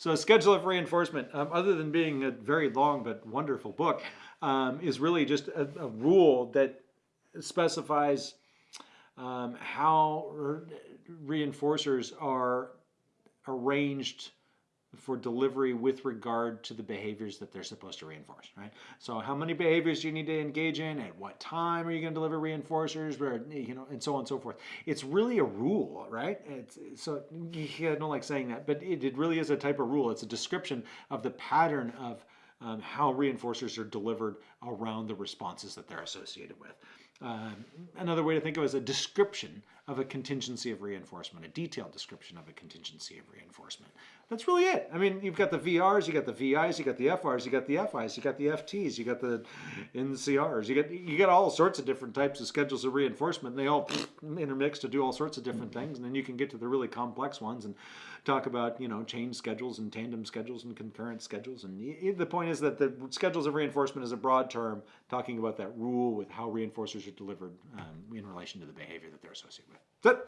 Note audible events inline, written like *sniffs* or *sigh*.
So, a Schedule of Reinforcement, um, other than being a very long but wonderful book, um, is really just a, a rule that specifies um, how re- reinforcers are arranged for delivery with regard to the behaviors that they're supposed to reinforce, right? So how many behaviors do you need to engage in? At what time are you going to deliver reinforcers? Where you know, and so on and so forth. It's really a rule, right? It's, so yeah, I don't like saying that, but it, it really is a type of rule. It's a description of the pattern of um, how reinforcers are delivered around the responses that they're associated with. Um, another way to think of it is a description of a contingency of reinforcement, a detailed description of a contingency of reinforcement. That's really it. I mean, you've got the VRs, you got the VIs, you got the FRs, you got the FIs, you got the FTs, you got the NCRs, you got you got all sorts of different types of schedules of reinforcement. And they all *sniffs* intermix to do all sorts of different things, and then you can get to the really complex ones and talk about you know chain schedules and tandem schedules and concurrent schedules. And the point is that the schedules of reinforcement is a broad term talking about that rule with how reinforcers delivered um, in relation to the behavior that they're associated with. That's it.